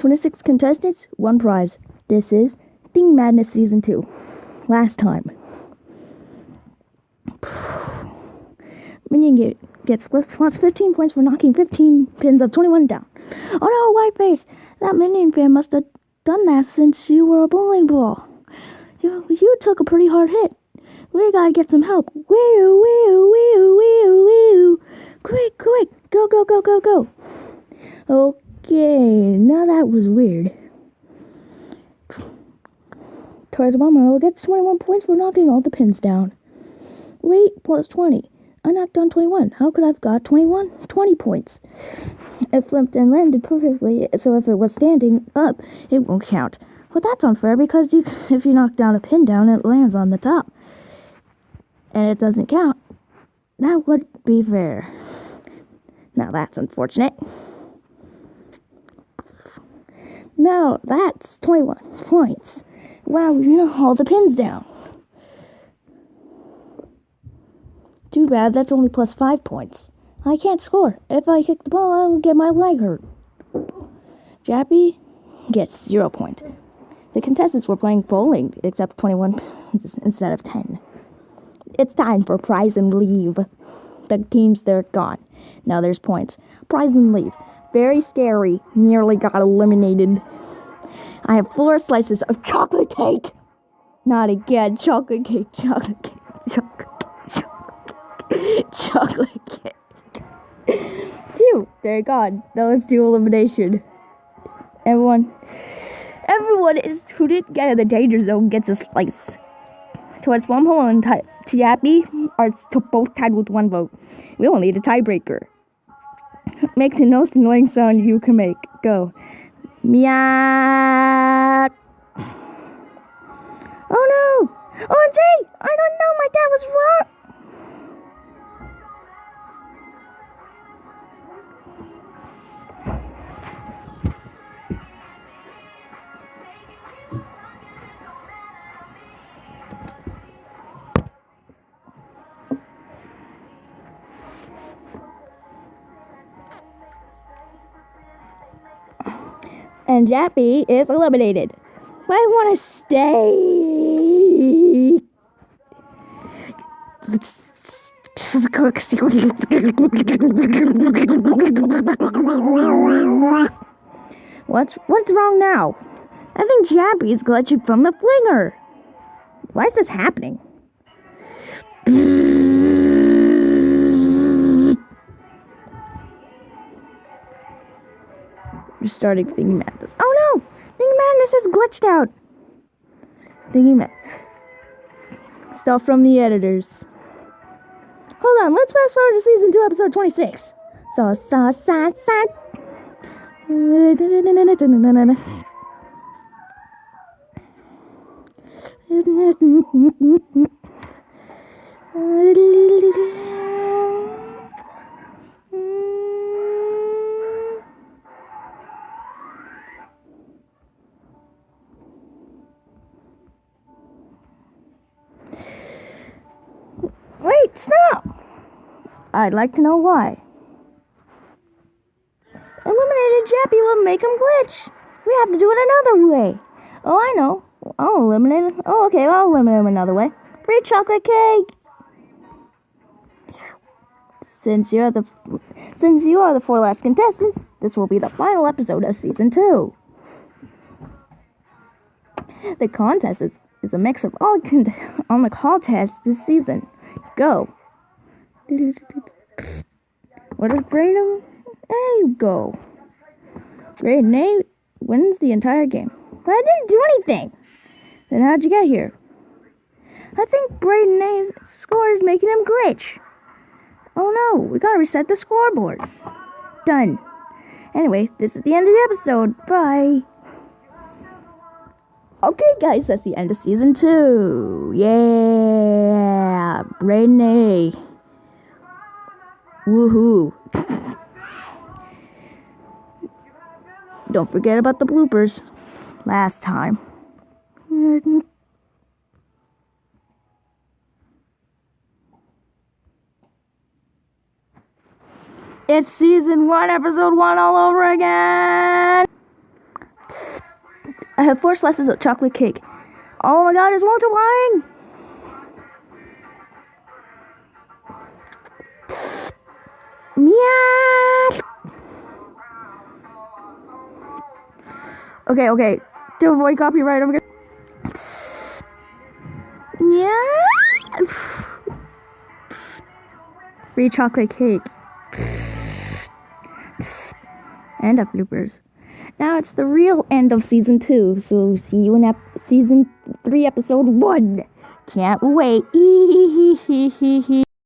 26 contestants, one prize. This is Thingy Madness Season 2. Last time. Minion get, gets plus 15 points for knocking 15 pins of 21 down. Oh no, white face! That Minion fan must have done that since you were a bowling ball. You, you took a pretty hard hit. We gotta get some help. Wee wee wee wee wee. Quick, quick, go, go, go, go, go. Okay, now that was weird. Towards Mama will get 21 points for knocking all the pins down. Wait, plus 20. I knocked down 21. How could I have got 21? 20 points. It flipped and landed perfectly, so if it was standing up, it won't count. But that's unfair because you, if you knock down a pin down, it lands on the top. And it doesn't count. That would be fair. Now that's unfortunate. Now that's 21 points. Wow, you know, all the pins down. Too bad, that's only plus 5 points. I can't score. If I kick the ball, I will get my leg hurt. Jappy gets 0 point. The contestants were playing bowling, except 21 instead of 10. It's time for prize and leave. The teams, they're gone. Now there's points. Prize and leave. Very scary. Nearly got eliminated. I have four slices of chocolate cake. Not again. Chocolate cake, chocolate cake, chocolate cake, chocolate cake. Phew, they're gone. Now let's do elimination. Everyone, everyone is who didn't get in the danger zone gets a slice. Towards one hole and Tiapi are both tied with one vote. We will need a tiebreaker. Make the most annoying sound you can make. Go. Meow. Oh no! Oh, I don't know. My dad was wrong. And Jappy is eliminated. But I want to stay. What's what's wrong now? I think Jappy's glitching from the flinger. Why is this happening? Restarting Thingy Madness. Oh no! Thingy Madness is glitched out! Thingy Madness. Stuff from the editors. Hold on, let's fast forward to season 2, episode 26. So, so, so, so. I'd like to know why. Eliminated Jappy will make him glitch. We have to do it another way. Oh, I know. I'll eliminate him. Oh, okay, I'll eliminate him another way. Free chocolate cake. Since you're the since you are the four last contestants, this will be the final episode of season two. The contest is, is a mix of all on the contests this season. Go. What does Braden you go? Braden A wins the entire game. But I didn't do anything. Then how'd you get here? I think Braden A's score is making him glitch. Oh no, we gotta reset the scoreboard. Done. Anyway, this is the end of the episode. Bye. Okay, guys, that's the end of season two. Yeah, Renee. Woohoo. Don't forget about the bloopers. Last time. It's season one, episode one all over again. I have four slices of chocolate cake. Oh my god, it's multiplying! Okay, okay. To avoid copyright, I'm gonna. Yeah. Free chocolate cake. and of bloopers. Now it's the real end of season two. So see you in season three, episode one. Can't wait.